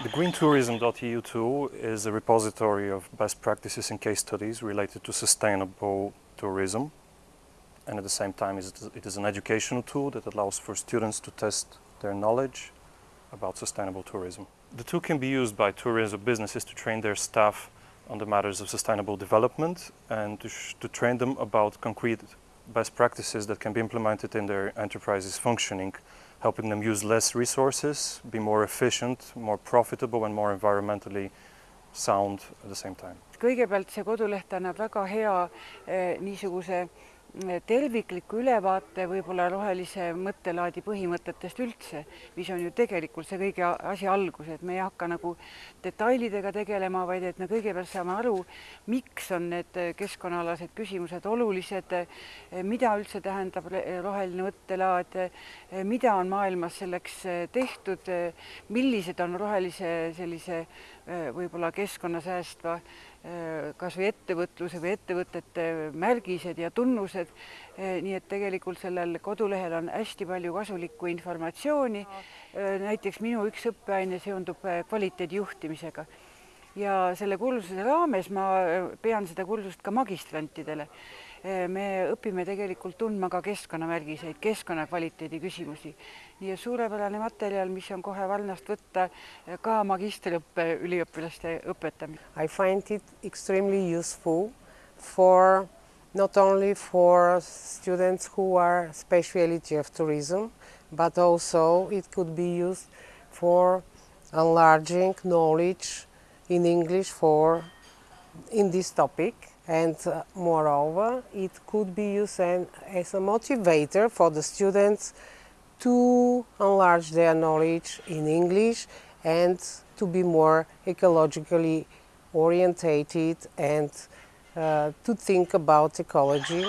The greentourism.eu tool is a repository of best practices and case studies related to sustainable tourism. And at the same time, it is an educational tool that allows for students to test their knowledge about sustainable tourism. The tool can be used by tourism businesses to train their staff on the matters of sustainable development and to, to train them about concrete best practices that can be implemented in their enterprise's functioning, helping them use less resources, be more efficient, more profitable and more environmentally sound at the same time. kõigepealt see koduleht annab väga hea eh, niisuguse tervikliku ülevaate võib-olla rohelise mõttelaadi põhimõtetest üldse, mis on ju tegelikult see kõige asja algus, et me ei hakka nagu detailidega tegelema, vaid et me kõigepealt saame aru, miks on need keskkonnaalased küsimused olulised, mida üldse tähendab roheline mõttelaad, mida on maailmas selleks tehtud, millised on rohelise sellise võib-olla keskkonna säästva kas või ettevõtluse või ettevõtete märgised ja tunnused. nii et tegelikult sellel kodulehel on hästi palju kasulikku informatsiooni. näiteks minu üks õppeaine seondub kvaliteedijuhtimisega ja selle kursuse raames ma pean seda kursust ka magistrantidele me õpime tegelikult tundma ka keskkonnamärgiseid, keskkonnakvaliteedi küsimusi. nii et suurepärane materjal, mis on kohe valnast võtta ka magistriõppe üliõpilaste õpetamisel. I find it extremely useful for not only for students who are speciality of tourism, but also it could be used for enlarging knowledge in English for in this topic and uh, moreover it could be used as a motivator for the students to enlarge their knowledge in English and to be more ecologically orientated and uh, to think about ecology.